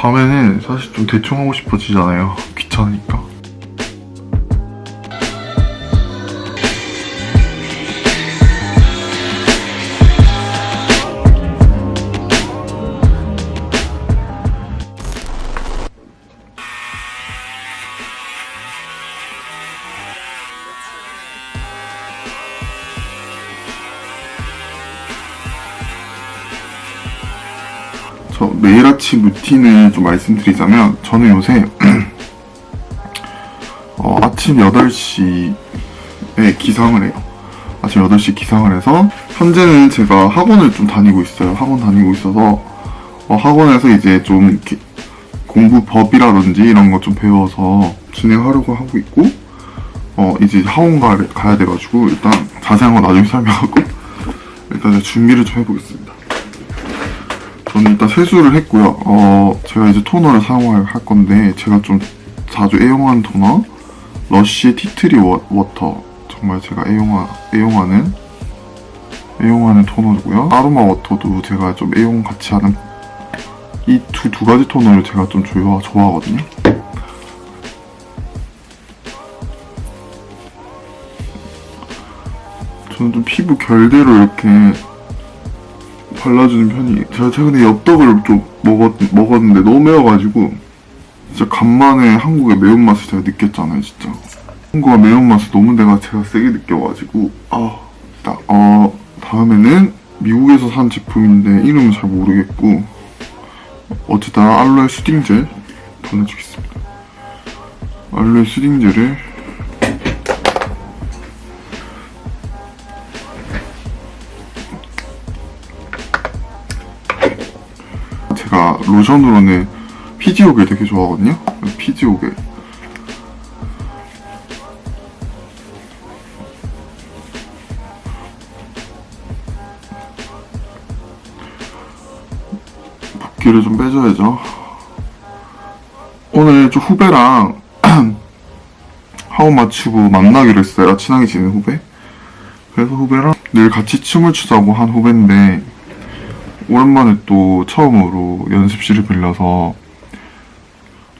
밤에는 사실 좀 대충 하고 싶어지잖아요. 귀찮으니까. 저 매일 아침 루틴을 좀 말씀드리자면 저는 요새 어, 아침 8시에 기상을 해요. 아침 8시 기상을 해서 현재는 제가 학원을 좀 다니고 있어요. 학원 다니고 있어서 어, 학원에서 이제 좀 이렇게 공부 법이라든지 이런 거 좀 배워서 진행하려고 하고 있고 어, 이제 학원 가, 가야 돼가지고 일단 자세한 건 나중에 설명하고 일단 준비를 좀 해보겠습니다. 저는 일단 세수를 했고요. 어, 제가 이제 토너를 사용할 할 건데 제가 좀 자주 애용하는 토너 러쉬 tea tree 워, water 정말 제가 애용하, 애용하는 애용하는 토너고요. 아로마 water도 제가 좀 애용 같이 하는 이 두 두 가지 토너를 제가 좀 좋아, 좋아하거든요. 저는 좀 피부 결대로 이렇게 발라주는 편이에요. 제가 최근에 엽떡을 좀 먹었, 먹었는데 너무 매워가지고 진짜 간만에 한국의 매운맛을 제가 느꼈잖아요, 진짜. 한국의 매운맛을 너무 내가 제가 세게 느껴가지고 아, 딱, 어, 다음에는 미국에서 산 제품인데 이름은 잘 모르겠고 어쨌든 알로에 수딩젤 발라주겠습니다. 알로에 수딩젤을 로션으로는 피지오겔 되게 좋아하거든요. 피지오겔. 붓기를 좀 빼줘야죠. 오늘 좀 후배랑 하원 맞추고 만나기로 했어요. 친하게 지낸 후배. 그래서 후배랑 늘 같이 춤을 추자고 한 후배인데 오랜만에 또 처음으로 연습실을 빌려서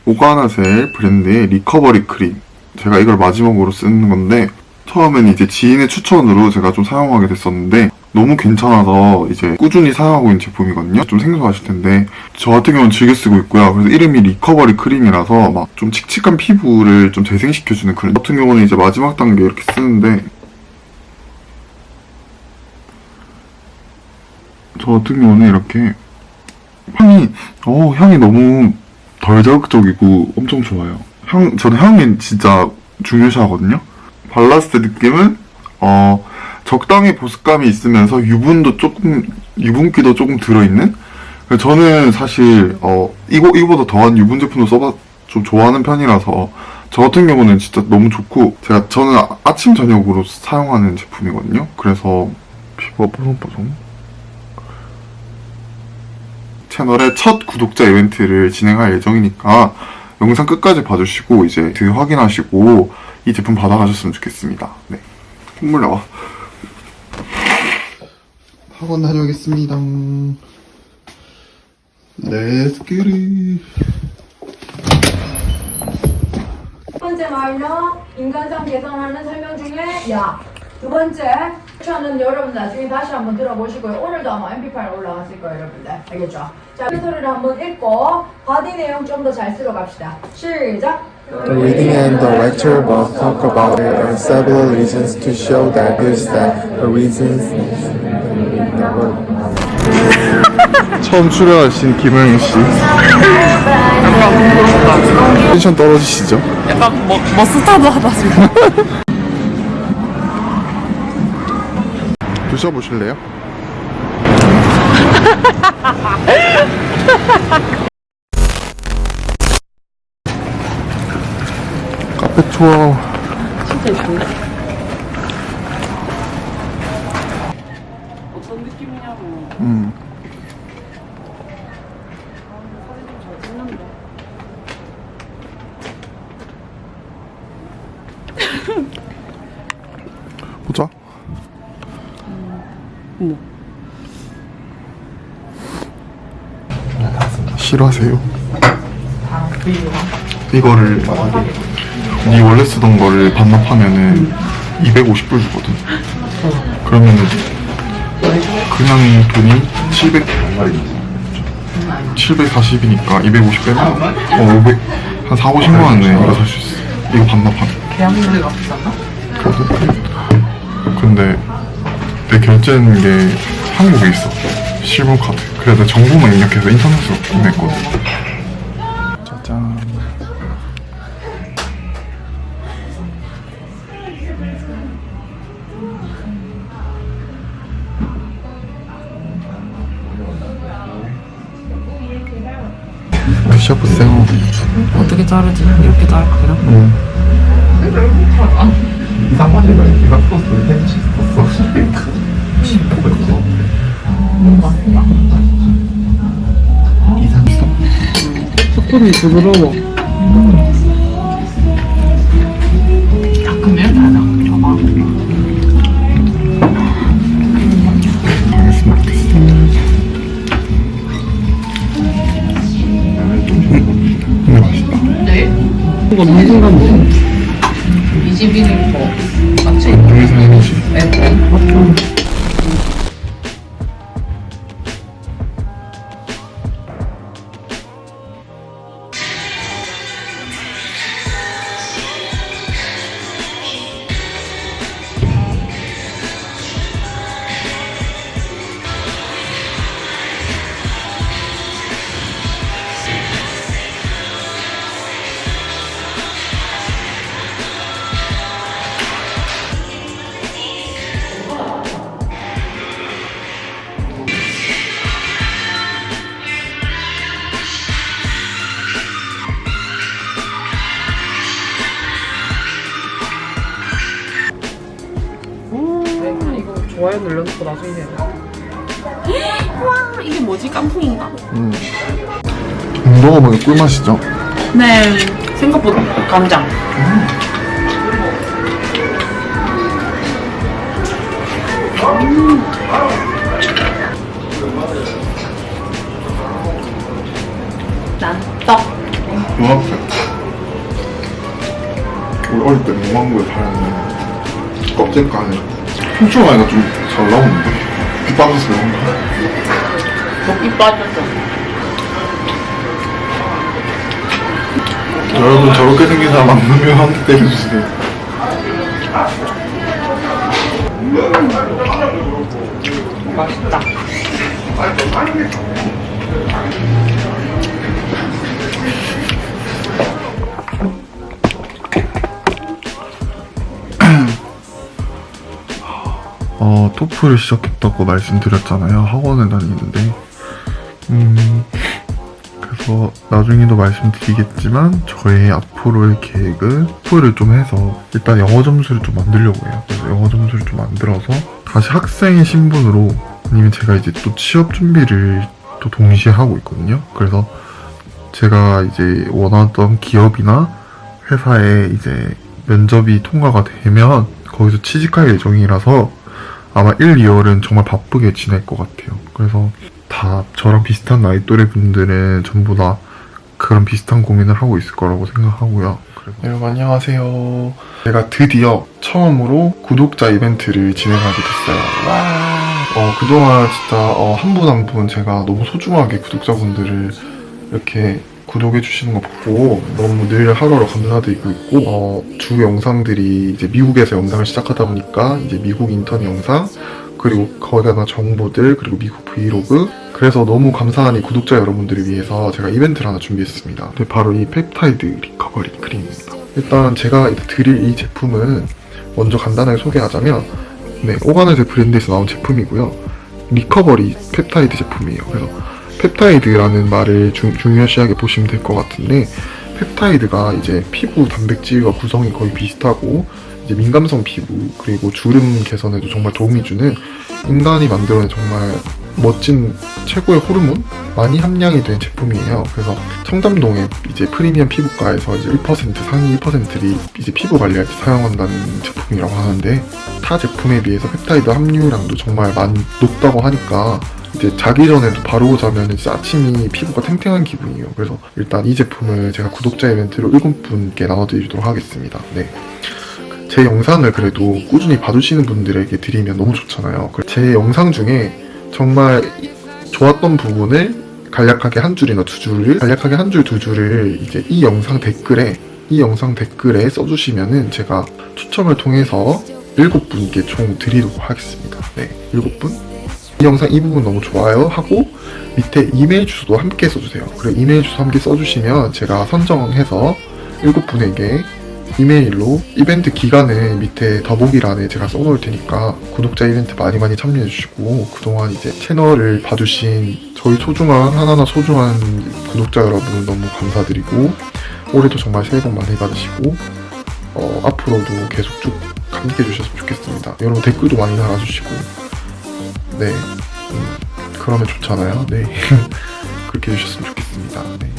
오가나셀 브랜드의 recovery 크림. 제가 이걸 마지막으로 쓰는 건데 처음엔 이제 지인의 추천으로 제가 좀 사용하게 됐었는데 너무 괜찮아서 이제 꾸준히 사용하고 있는 제품이거든요. 좀 생소하실 텐데. 저 같은 경우는 즐겨 쓰고 있고요. 그래서 이름이 리커버리 크림이라서 막 좀 칙칙한 피부를 좀 재생시켜주는 저 같은 경우는 이제 마지막 단계 이렇게 쓰는데 저 같은 경우는 이렇게 향이 어 향이 너무 덜 자극적이고 엄청 좋아요. 향 저는 향이 진짜 중요시하거든요. 발랐을 때 느낌은 어 적당히 보습감이 있으면서 유분도 조금 유분기도 조금 들어있는. 저는 사실 어 이거 이거보다 더한 유분 제품도 써봐 좀 좋아하는 편이라서 저 같은 경우는 진짜 너무 좋고 제가 저는 아- 아침 저녁으로 사용하는 제품이거든요. 그래서 피부가 뽀송뽀송. 채널의 첫 구독자 이벤트를 진행할 예정이니까 영상 끝까지 봐주시고 이제 그 확인하시고 이 제품 받아가셨으면 좋겠습니다. 네. 콧물 나와. 학원 다녀오겠습니다. Let's get it. 첫 번째 마이너 인간상 개선하는 설명 중에 야. 두 번째 저는 여러분 나중에 다시 한번 들어보시고요. 오늘도 아마 MP8 올라갔을 거예요, 여러분들. 알겠죠? 자, 그 소리를 한번 읽고 바디 내용 좀 더잘 쓸어 갑시다. 시작. The reading and the lecture both talk about there are several reasons to show that there's that the reasons 처음 출연하신 김영희 씨. 텐션 떨어지시죠? 약간 뭐, 머스타드 하다 지금 드셔보실래요? 카페 투어 진짜 예쁜데? 어떤 느낌이냐고 음. 사진 좀잘 찍는데 보자 뭐 싫어하세요? 이거를 만약에 네 원래 쓰던 거를 반납하면은 250불 주거든. 그러면은 그냥 돈이 700 740이니까 250 빼면 어 500, 한 4, 50만 원에 이거 살 수 있어. 이거 반납하면. 계약료가 비쌌나? 근데 내 결제는 게 한국에 있어. 실물 카드. 그래서 정보만 입력해서 인터넷으로 구매했거든. 짜잔. 드셔보세요. 어떻게 자르지? 이렇게 자를까 그냥? 응. 이상하지가 이상 소스 있어? 스콘이 부드러워. 이거 무슨 건데? 이 집이는 뭐? 여기 이 거 좋아요 눌러놓고 나중에 해야 와 이게 뭐지? 깐풍인가? 음. 먹어보니 꿀맛이죠? 네 생각보다 간장 난떡 중학생. 우리 어릴 때 문방구에 파는 껍질간에 훔쳐가니까 좀 잘 나오는데? 빗 빠져서 그런가? 먹기 빠졌어 여러분 저렇게 생긴 사람 만나면 한대 때려주세요. 맛있다 어, 토플을 시작했다고 말씀드렸잖아요. 학원을 다니는데. 음, 그래서 나중에도 말씀드리겠지만, 저의 앞으로의 계획은 토플을 좀 해서, 일단 영어 점수를 좀 만들려고 해요. 그래서 영어 점수를 좀 만들어서, 다시 학생의 신분으로, 아니면 제가 이제 또 취업 준비를 또 동시에 하고 있거든요. 그래서 제가 이제 원하던 기업이나 회사에 이제 면접이 통과가 되면, 거기서 취직할 예정이라서, 아마 1, 2월은 정말 바쁘게 지낼 것 같아요. 그래서 다 저랑 비슷한 나이 또래 분들은 전부 다 그런 비슷한 고민을 하고 있을 거라고 생각하고요. 여러분 안녕하세요. 제가 드디어 처음으로 구독자 이벤트를 진행하게 됐어요. 와. 어, 그동안 진짜 어, 한 분 한 분 제가 너무 소중하게 구독자분들을 이렇게 구독해 주시는 거 보고 너무 늘 하루하루 감사드리고 있고 어, 주 영상들이 이제 미국에서 영상을 시작하다 보니까 이제 미국 인턴 영상 그리고 거기다가 정보들 그리고 미국 브이로그. 그래서 너무 감사한 이 구독자 여러분들을 위해서 제가 이벤트를 하나 준비했습니다. 네, 바로 이 펩타이드 recovery 크림입니다. 일단 제가 드릴 이 제품은 먼저 간단하게 소개하자면 네, 오가나셀 브랜드에서 나온 제품이고요. recovery 펩타이드 제품이에요. 그래서 펩타이드라는 말을 중, 중요시하게 보시면 될 것 같은데 펩타이드가 이제 피부 단백질과 구성이 거의 비슷하고 이제 민감성 피부 그리고 주름 개선에도 정말 도움이 주는 인간이 만들어낸 정말 멋진 최고의 호르몬 많이 함량이 된 제품이에요. 그래서 청담동의 이제 프리미엄 피부과에서 이제 1% 상위 1%를 이제 피부 관리할 때 사용한다는 제품이라고 하는데 타 제품에 비해서 펩타이드 함유량도 정말 많이 높다고 하니까 이제 자기 전에도 바르고 자면 진짜 아침이 피부가 탱탱한 기분이에요. 그래서 일단 이 제품을 제가 구독자 이벤트로 7분께 나눠드리도록 하겠습니다. 네. 제 영상을 그래도 꾸준히 봐주시는 분들에게 드리면 너무 좋잖아요. 그제 영상 중에 정말 좋았던 부분을 간략하게 한 줄이나 두 줄을 간략하게 한 줄 두 줄을 이제 이 영상 댓글에 이 영상 댓글에 써주시면은 제가 추첨을 통해서 일곱 분께 총 드리도록 하겠습니다. 네, 일곱 분. 이 영상 이 부분 너무 좋아요 하고 밑에 이메일 주소도 함께 써주세요. 그리고 이메일 주소 함께 써주시면 제가 선정해서 일곱 분에게 이메일로 이벤트 기간을 밑에 더보기란에 제가 써놓을 테니까 구독자 이벤트 많이 많이 참여해주시고 그동안 이제 채널을 봐주신 저희 소중한 하나하나 소중한 구독자 여러분 너무 감사드리고 올해도 정말 새해 복 많이 받으시고 어, 앞으로도 계속 쭉 감기해 주셨으면 좋겠습니다. 여러분 댓글도 많이 달아주시고 네 음, 그러면 좋잖아요. 네 그렇게 해주셨으면 좋겠습니다. 네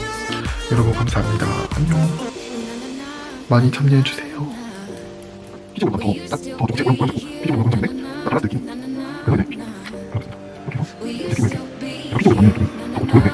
여러분 감사합니다. 안녕. 많이 참여해주세요. 네.